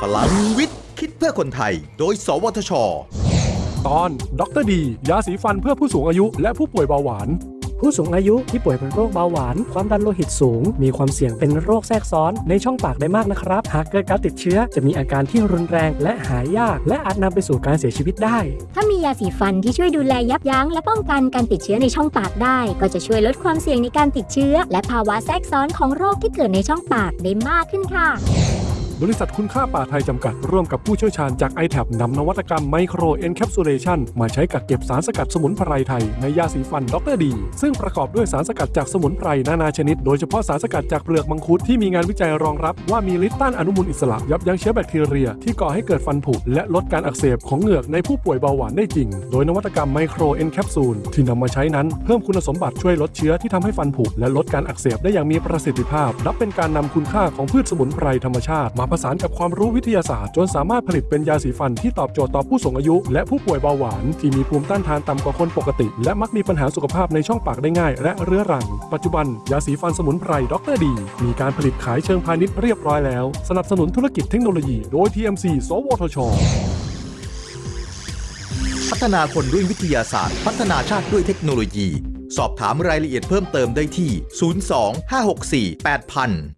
พลังวิทย์ คิดเพื่อคนไทย โดย สวทช ตอนดรดี ยาสีฟันเพื่อผู้สูงอายุและผู้ป่วยเบาหวาน ผู้สูงอายุที่ป่วยเป็นโรคเบาหวาน ความดันโลหิตสูง มีความเสี่ยงเป็นโรคแทรกซ้อนในช่องปากได้มากนะครับ หากเกิดการติดเชื้อจะมีอาการที่รุนแรงและหายาก และอาจนำไปสู่การเสียชีวิตได้ ถ้ามียาสีฟันที่ช่วยดูแลยับยั้งและป้องกันการติดเชื้อในช่องปากได้ ก็จะช่วยลดความเสี่ยงในการติดเชื้อ และภาวะแทรกซ้อนของโรคที่เกิดในช่องปากได้มากขึ้นค่ะ บริษัทคุณค่าป่าไทยจำกัด ร่วมกับผู้เชี่ยวชาญจาก i t a b นำนวัตกรรมไมโครเอนแคปซูล t ชันมาใช้กักเก็บสารสกัดสมุนไพรไทยในยาสีฟันด็อกเตอร์ดี ซึ่งประกอบด้วยสารสกัดจากสมุนไพรนานาชนิด โดยเฉพาะสารสกัดจากเปลือกมังคุดที่มีงานวิจัยรองรับว่ามีฤทธิ์ต้านอนุมูลอิสระยับยั้งเชื้อแบคทีเรีย ที่ก่อให้เกิดฟันผุและลดการอักเสบของเหงือกในผู้ป่วยเบาหวานได้จริง โดยนวัตกรรม microencapsule ที่นำมาใช้นั้นเพิ่มคุณสมบัติช่วยลดเชื้อที่ทำให้ฟันผุและลดการอักเสบได้อย่างมีประสิทธิภาพนับเป็นการนำคุณค่าของพืชสมุนไพรธรรมชาติมาผสานกับความรู้วิทยาศาสตร์ จนสามารถผลิตเป็นยาสีฟันที่ตอบโจทย์ต่อผู้สูงอายุ และผู้ป่วยเบาหวาน ที่มีภูมิต้านทานต่ำกว่าคนปกติ และมักมีปัญหาสุขภาพในช่องปากได้ง่าย และเรื้อรัง ปัจจุบันยาสีฟันสมุนไพรดรดี มีการผลิตขายเชิงพาณิชย์เรียบร้อยแล้ว สนับสนุนธุรกิจเทคโนโลยี โดย TMC สวทชพัฒนาคนด้วยวิทยาศาสตร์ พัฒนาชาติด้วยเทคโนโลยี สอบถามรายละเอียดเพิ่มเติมได้ที่ 02 564 8000